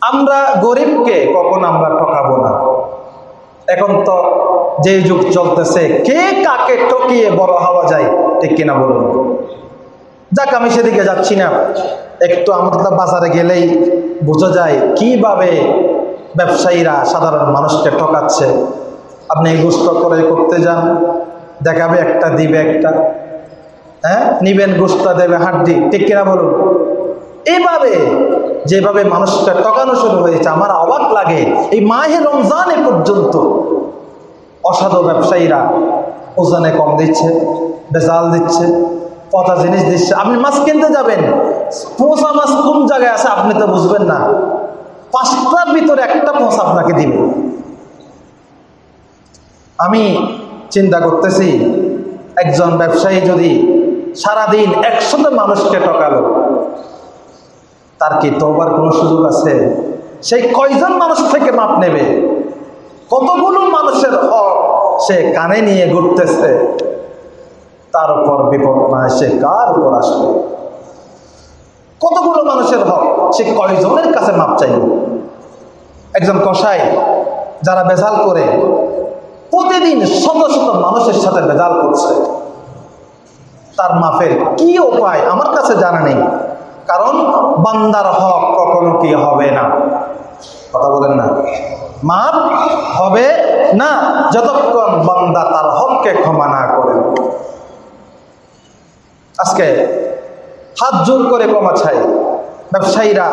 আমরা গরিবকে কখন আমরা ঠকাবো না? এখন তো যে যুগ চলতেছে, কে কাকে ঠকিয়ে বড় হওয়া যায়, ঠিক কিনা বলুন? যাক, আমি সেদিকে যাচ্ছি না। একটু আমরা বাজারে গেলেই বোঝা যায় কীভাবে ব্যবসায়ীরা সাধারণ মানুষকে ঠকাচ্ছে। আপনি গুস্ত করে করতে যান, দেখাবে একটা, দিবে একটা। হ্যাঁ? নিবেন, গুস্তা দেবে, হাড্ডি, ঠিক কিনা বলুন? এইভাবে যেভাবে মানুষটা টকানো শুরু হয়েছে, আমার অবাক লাগে। এই মাহে রমজানে পর্যন্ত অসাধু ব্যবসায়ীরা ওজনে কম দিচ্ছে, বেজাল দিচ্ছে পচা জিনিস দিচ্ছে। আপনি মাছ কিনতে যাবেন পচা মাছ কোন জায়গায় আছে আপনি তো বুঝবেন না। পাঁচটার ভিতরে একটা পচা আপনাকে দিবে। আমি চিন্তা করতেছি, একজন ব্যবসায়ী যদি সারাদিন একশত মানুষকে ঠকালো তার কি তোবার কোনো সুযোগ আছে? সেই কয়জন মানুষ থেকে মাপ নেবে? কতগুলো মানুষের হক সে কানে নিয়ে ঘুরতেছে? তার উপর বিপদ না এসে কার উপর আসবে? কতগুলো মানুষের হক সে কয়জনের কাছে মাপ চাইবে? একজন কসাই যারা বেজাল করে, প্রতিদিন শত শত মানুষের সাথে বেজাল করছে। তার মাফের কি উপায়? আমার কাছে জানা নেই। কারণ বান্দার হক কখনো কি হবে না? কথা বলেন না। মাপ হবে না যতক্ষণ বান্দা তার হককে ক্ষমা না করে। আজকে হাত জোর করে ক্ষমা চাই। ব্যবসায়ীরা,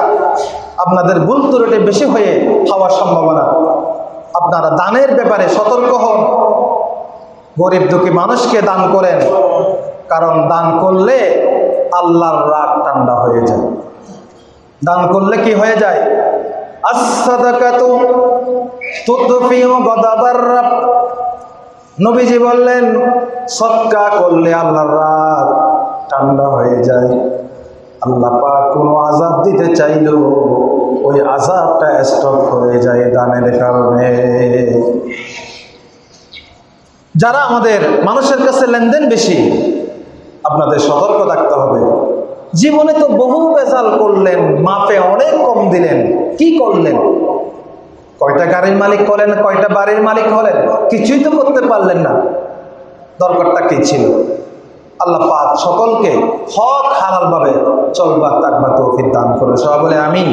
আপনাদের ভুল ত্রুটি বেশি হয়ে হওয়ার সম্ভাবনা। আপনারা দানের ব্যাপারে সতর্ক হন। গরিব দুঃখী মানুষকে দান করেন। কারণ দান করলে আল্লাহর রাগ ঠান্ডা হয়ে যায়। দান করলে কি হয়ে যায়? নবীজি বললেন, সৎকা করলে আল্লাহর রাগ ঠান্ডা হয়ে যায়। আল্লাহ পাক কোনো আজাব দিতে চাইলেও ওই আজাবটা স্টপ হয়ে যায় দানের কারণে। যারা আমাদের মানুষের কাছে লেনদেন বেশি, আপনাদের সতর্ক থাকতে হবে। জীবনে তো বহু বেজাল করলেন, মাপে অনেক কম দিলেন। কি করলেন? কয়টা গাড়ির মালিক হলেন, কয়টা বাড়ির মালিক হলেন? কিছুই তো করতে পারলেন না। দরকারটা কি ছিল? আল্লাহ পাক সকলকে হক হালাল ভাবে চলবার তাকবা তৌফিক দান করে সবাই বলে আমিন।